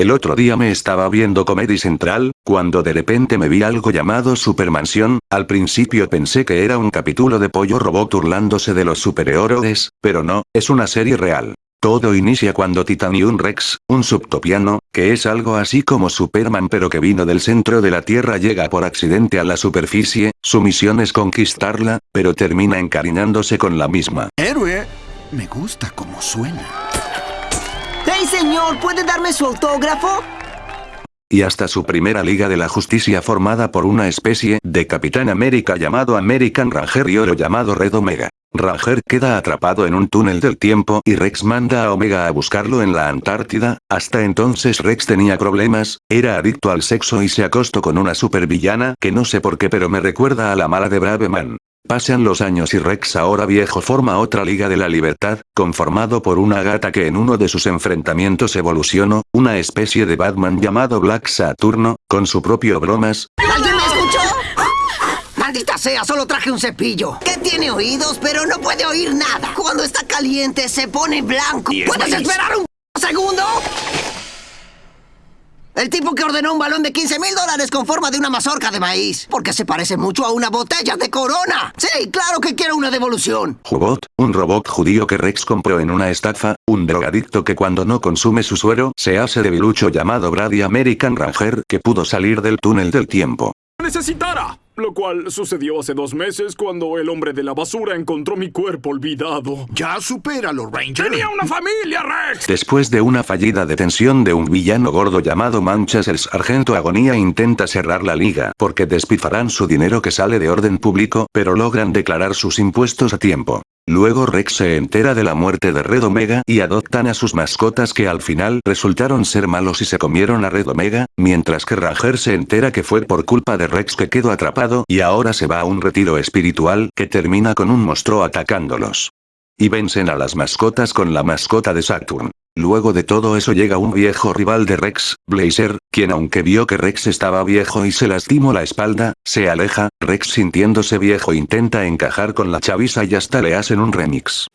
El otro día me estaba viendo Comedy Central, cuando de repente me vi algo llamado Supermansión, al principio pensé que era un capítulo de pollo robot burlándose de los superhéroes, pero no, es una serie real. Todo inicia cuando Titanium Rex, un subtopiano, que es algo así como Superman pero que vino del centro de la Tierra llega por accidente a la superficie, su misión es conquistarla, pero termina encariñándose con la misma. Héroe, me gusta como suena. ¡Hey señor! ¿Puede darme su autógrafo? y hasta su primera Liga de la Justicia formada por una especie de Capitán América llamado American Ranger y oro llamado Red Omega. Ranger queda atrapado en un túnel del tiempo y Rex manda a Omega a buscarlo en la Antártida, hasta entonces Rex tenía problemas, era adicto al sexo y se acostó con una supervillana que no sé por qué pero me recuerda a la mala de Braveman. Pasan los años y Rex ahora viejo forma otra Liga de la Libertad, conformado por una gata que en uno de sus enfrentamientos evolucionó, una especie de Batman llamado Black Saturno, con su propio bromas. ¿Alguien me escuchó? ¡Maldita sea! Solo traje un cepillo. Que tiene oídos, pero no puede oír nada. Cuando está caliente se pone blanco. ¿Puedes esperar un segundo? El tipo que ordenó un balón de 15 mil dólares con forma de una mazorca de maíz. Porque se parece mucho a una botella de corona. Sí, claro que quiero una devolución. Jubot, un robot judío que Rex compró en una estafa, un drogadicto que cuando no consume su suero, se hace debilucho llamado Brady American Ranger que pudo salir del túnel del tiempo. Necesitara. Lo cual sucedió hace dos meses cuando el hombre de la basura encontró mi cuerpo olvidado. Ya supéralo, Ranger. ¡Tenía una familia, Rex! Después de una fallida detención de un villano gordo llamado Manchas el sargento Agonía intenta cerrar la liga porque despilfarán su dinero que sale de orden público pero logran declarar sus impuestos a tiempo. Luego Rex se entera de la muerte de Red Omega y adoptan a sus mascotas que al final resultaron ser malos y se comieron a Red Omega, mientras que Ranger se entera que fue por culpa de Rex que quedó atrapado y ahora se va a un retiro espiritual que termina con un monstruo atacándolos. Y vencen a las mascotas con la mascota de Saturn. Luego de todo eso llega un viejo rival de Rex, Blazer, quien aunque vio que Rex estaba viejo y se lastimó la espalda, se aleja, Rex sintiéndose viejo intenta encajar con la chavisa y hasta le hacen un remix.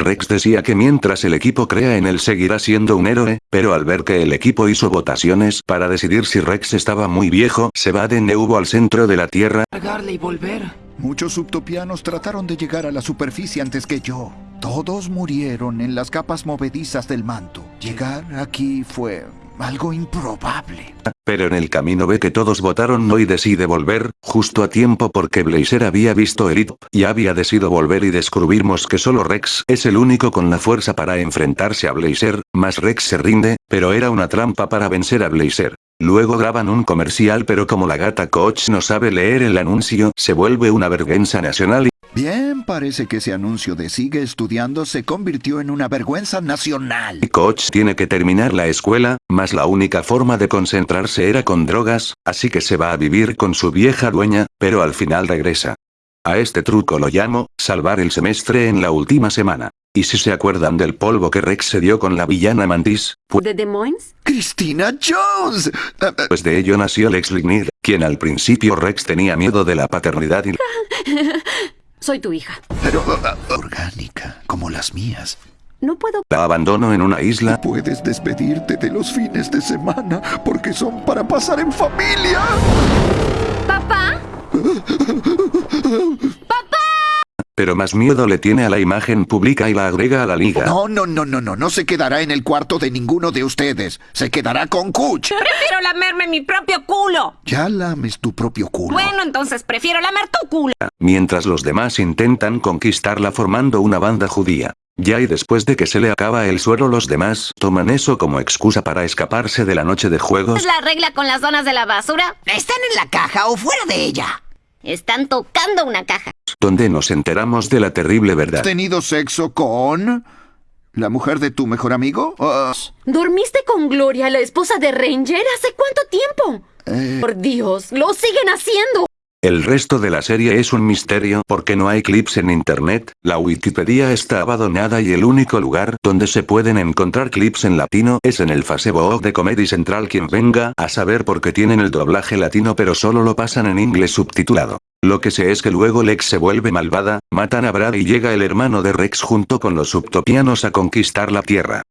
Rex decía que mientras el equipo crea en él seguirá siendo un héroe, pero al ver que el equipo hizo votaciones para decidir si Rex estaba muy viejo, se va de nuevo al centro de la Tierra, Pagarle y volver. Muchos subtopianos trataron de llegar a la superficie antes que yo. Todos murieron en las capas movedizas del manto. Llegar aquí fue algo improbable. Pero en el camino ve que todos votaron no y decide volver, justo a tiempo porque Blazer había visto el y había decidido volver y descubrimos que solo Rex es el único con la fuerza para enfrentarse a Blazer, más Rex se rinde, pero era una trampa para vencer a Blazer. Luego graban un comercial pero como la gata Coach no sabe leer el anuncio, se vuelve una vergüenza nacional Bien, parece que ese anuncio de sigue estudiando se convirtió en una vergüenza nacional. Coach tiene que terminar la escuela, más la única forma de concentrarse era con drogas, así que se va a vivir con su vieja dueña, pero al final regresa. A este truco lo llamo, salvar el semestre en la última semana. Y si se acuerdan del polvo que Rex se dio con la villana Mantis, pu- ¿De Des Moines? ¡Christina Jones! Ah, ah, pues de ello nació Lex Lignir, quien al principio Rex tenía miedo de la paternidad y Soy tu hija. pero orgánica, como las mías. No puedo... la abandonó en una isla, Puedes despedirte de los fines de semana porque son para pasar en familia. ¿Papá? pero más miedo le tiene a la imagen pública y la agrega a la liga. No, no, no, no, no, no se quedará en el cuarto de ninguno de ustedes. Se quedará con Kuch. Prefiero lamerme mi propio culo. Ya lames tu propio culo. Bueno, entonces prefiero lamer tu culo. Mientras los demás intentan conquistarla formando una banda judía. Ya y después de que se le acaba el suero los demás toman eso como excusa para escaparse de la noche de juegos. ¿Es la regla con las zonas de la basura? ¿Están en la caja o fuera de ella? Están tocando una caja. Donde nos enteramos de la terrible verdad. ¿Has tenido sexo con... la mujer de tu mejor amigo? Ah, ¿Dormiste con Gloria, la esposa de Ranger? ¿Hace cuánto tiempo? eh, Por Dios, lo siguen haciendo. El resto de la serie es un misterio porque no hay clips en internet, la Wikipedia está abandonada y el único lugar donde se pueden encontrar clips en latino es en el Facebook de Comedy Central quien venga a saber por qué tienen el doblaje latino pero solo lo pasan en inglés subtitulado. Lo que sé es que luego Lex se vuelve malvada, matan a Brad y llega el hermano de Rex junto con los subtopianos a conquistar la Tierra.